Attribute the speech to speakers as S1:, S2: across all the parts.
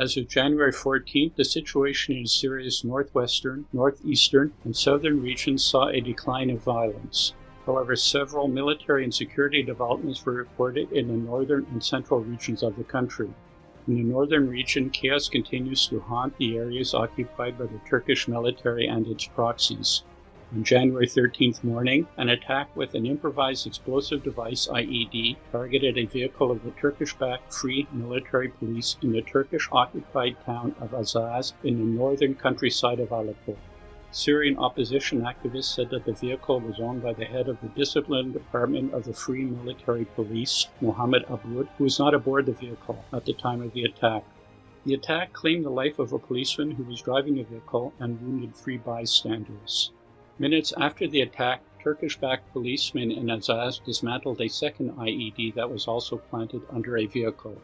S1: As of January 14th, the situation in Syria's northwestern, northeastern, and southern regions saw a decline of violence. However, several military and security developments were reported in the northern and central regions of the country. In the northern region, chaos continues to haunt the areas occupied by the Turkish military and its proxies. On January 13th morning, an attack with an improvised explosive device IED targeted a vehicle of the Turkish-backed Free Military Police in the Turkish-occupied town of Azaz in the northern countryside of Aleppo. Syrian opposition activists said that the vehicle was owned by the head of the discipline department of the Free Military Police, Mohammed Aboud, who was not aboard the vehicle at the time of the attack. The attack claimed the life of a policeman who was driving the vehicle and wounded three bystanders. Minutes after the attack, Turkish-backed policemen in Azaz dismantled a second IED that was also planted under a vehicle.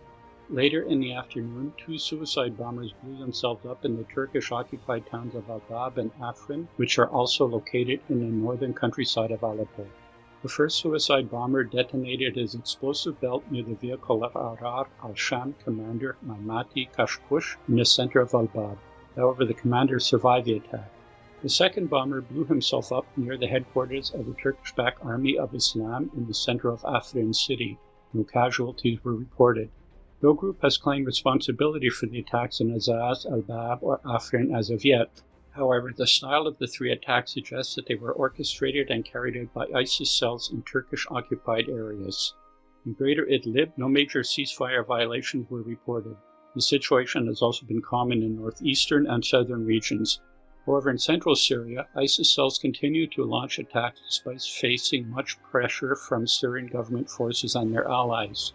S1: Later in the afternoon, two suicide bombers blew themselves up in the Turkish-occupied towns of Al-Bab and Afrin, which are also located in the northern countryside of Aleppo. The first suicide bomber detonated his explosive belt near the vehicle of Ahrar al-Sham commander Maimati Kashkush in the center of Al-Bab. However, the commander survived the attack. The second bomber blew himself up near the headquarters of the Turkish-backed Army of Islam in the center of Afrin city. No casualties were reported. No group has claimed responsibility for the attacks in Azaz, Al-Bab, or Afrin as of yet. However, the style of the three attacks suggests that they were orchestrated and carried out by ISIS cells in Turkish-occupied areas. In Greater Idlib, no major ceasefire violations were reported. The situation has also been common in northeastern and southern regions, However, in central Syria, ISIS cells continue to launch attacks despite facing much pressure from Syrian government forces and their allies.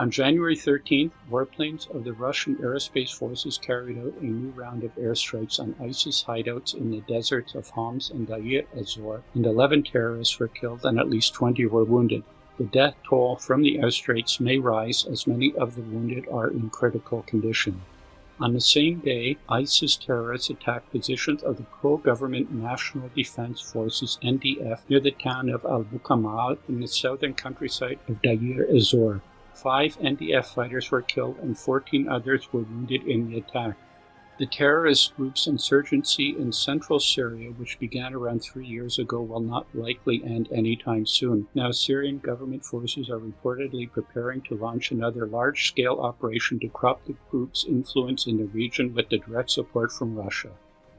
S1: On January 13th, warplanes of the Russian aerospace forces carried out a new round of airstrikes on ISIS hideouts in the deserts of Homs and Deir ez-Zor, and 11 terrorists were killed and at least 20 were wounded. The death toll from the airstrikes may rise as many of the wounded are in critical condition. On the same day, ISIS terrorists attacked positions of the pro-government National Defense Forces NDF near the town of Al-Bukamal in the southern countryside of Deir ez-Zor. Five NDF fighters were killed and 14 others were wounded in the attack. The terrorist group's insurgency in central Syria, which began around three years ago, will not likely end anytime soon. Now, Syrian government forces are reportedly preparing to launch another large scale operation to crop the group's influence in the region with the direct support from Russia.